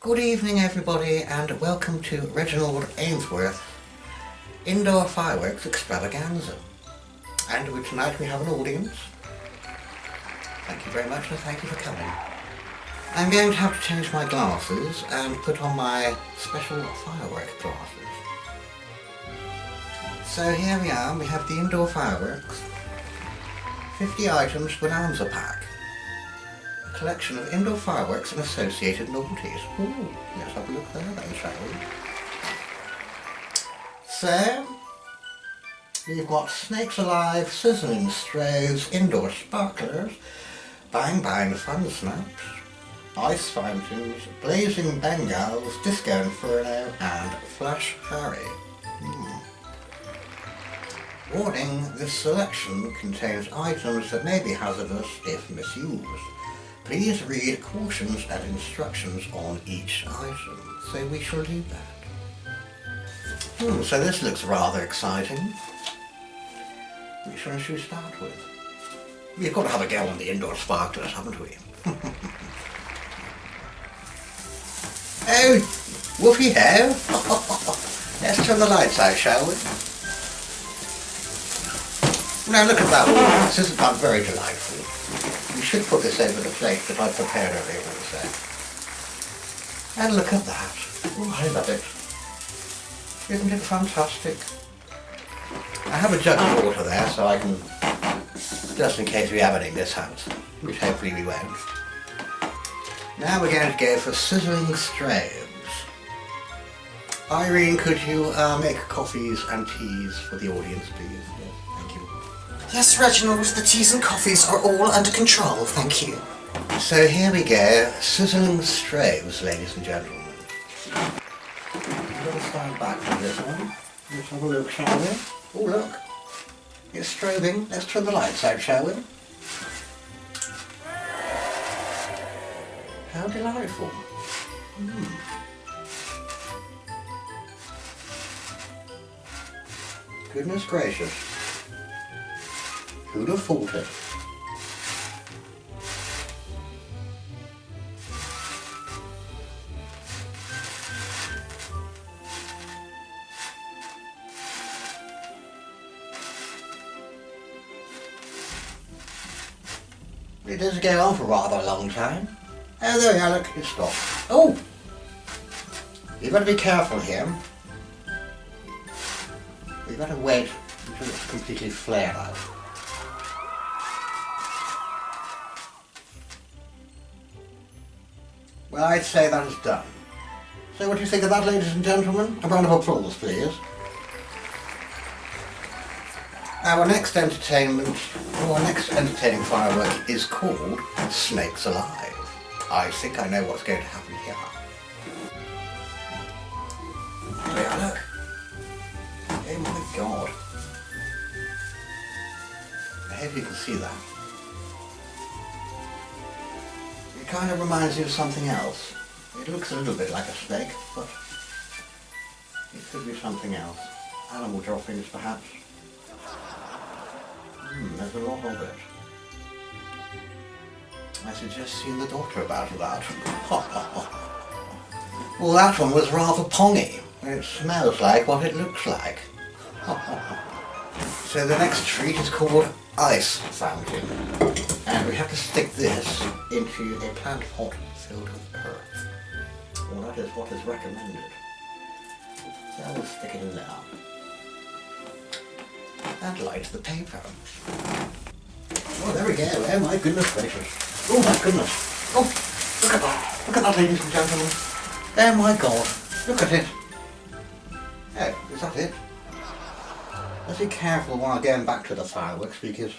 Good evening everybody and welcome to Reginald Ainsworth Indoor Fireworks Extravaganza. And tonight we have an audience. Thank you very much and thank you for coming. I'm going to have to change my glasses and put on my special firework glasses. So here we are, we have the indoor fireworks. 50 items bonanza pack. Collection of indoor fireworks and associated novelties. Ooh, let's have a look there then, shall we? So, we've got Snakes Alive, Sizzling Strays, Indoor Sparklers, Bang Bang Fun Snaps, Ice Fountains, Blazing Bengals, Disco Inferno and Flash Harry. Hmm. Warning, this selection contains items that may be hazardous if misused. Please read cautions and instructions on each item. So we shall do that. Hmm, so this looks rather exciting. Which one should we start with? We've got to have a go on the indoor sparklers, haven't we? oh, woofy ho! Let's turn the lights out, shall we? Now look at that one. This isn't that very delightful. Should put this over the plate that I prepared earlier also. And look at that. Oh, I love it. Isn't it fantastic? I have a jug of water there so I can, just in case we have any mishaps, which hopefully we won't. Now we're going to go for sizzling strobes. Irene, could you uh, make coffees and teas for the audience, please? Yes. Yes, Reginald, the teas and coffees are all under control, thank you. So here we go, sizzling strobes, ladies and gentlemen. Let's stand back from this one. Let's have a look, shall we? Oh, look. It's strobing. Let's turn the lights out, shall we? How delightful. Hmm. Goodness gracious. Who'd have thought it? It does go on for rather a long time. Oh, there we are, look, it stopped. Oh! You've got to be careful here. You've got to wait until it's completely flared out. Well, I'd say that is done. So what do you think of that, ladies and gentlemen? A round of applause, please. Our next entertainment, our next entertaining firework is called Snakes Alive. I think I know what's going to happen here. Look. Oh my god. I hope you can see that. Kind of reminds me of something else. It looks a little bit like a snake, but it could be something else. Animal droppings, perhaps. Hmm, there's a lot of it. I suggest seeing the doctor about that. well, that one was rather pongy. It smells like what it looks like. so the next treat is called Ice Fountain. Have to stick this into a plant pot filled with earth. Well, that is what is recommended. So we'll stick it in there. And light the paper. Oh, there we go. Oh my goodness gracious. Oh my goodness. Oh, look at that. Look at that, ladies and gentlemen. Oh my god. Look at it. Oh, is that it? Let's be careful while going back to the fireworks because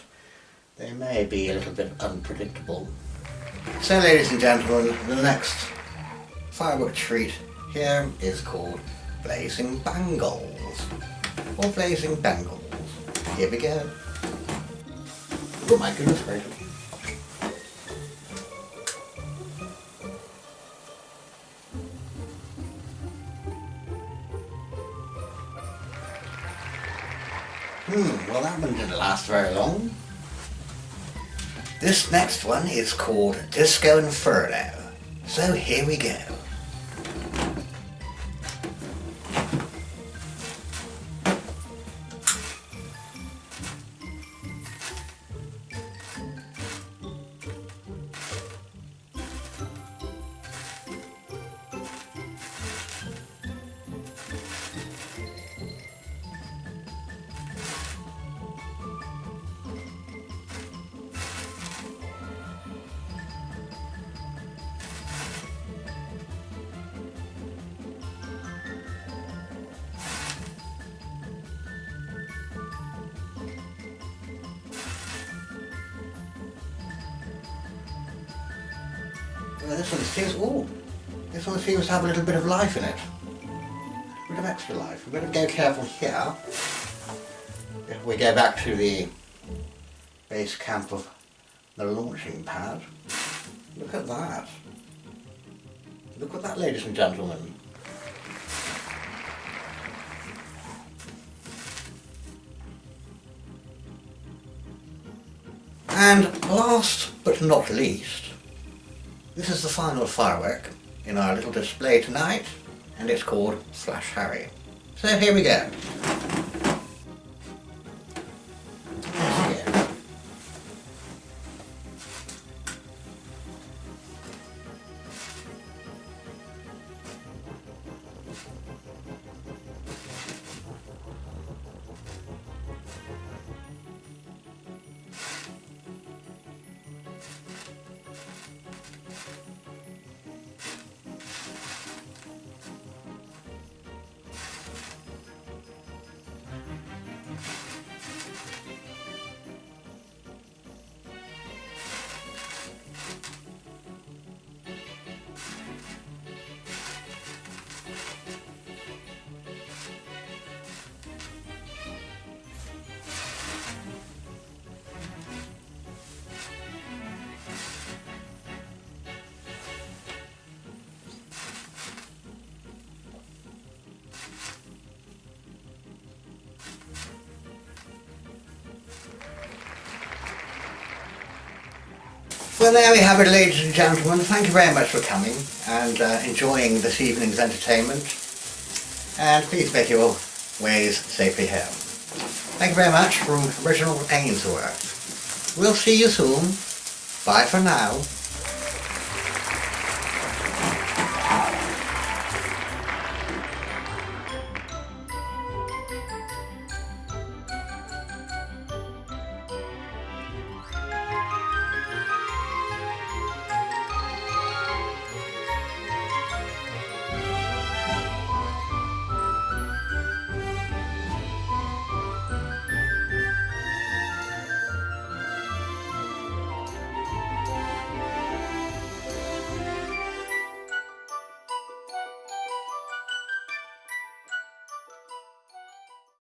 they may be a little bit unpredictable. So ladies and gentlemen, the next firework treat here is called Blazing Bangles. Or Blazing Bangles. Here we go. Oh my goodness gracious. Hmm, well that one didn't last very long. This next one is called Disco Inferno. So here we go. This one seems, oh, this one seems to have a little bit of life in it. A bit of extra life. We've got to go careful here. If we go back to the base camp of the launching pad, look at that. Look at that, ladies and gentlemen. And last but not least, this is the final firework in our little display tonight, and it's called Flash Harry. So here we go. Well, there we have it, ladies and gentlemen. Thank you very much for coming and uh, enjoying this evening's entertainment. And please make your ways safely home. Thank you very much from Reginald Ainsworth. We'll see you soon. Bye for now.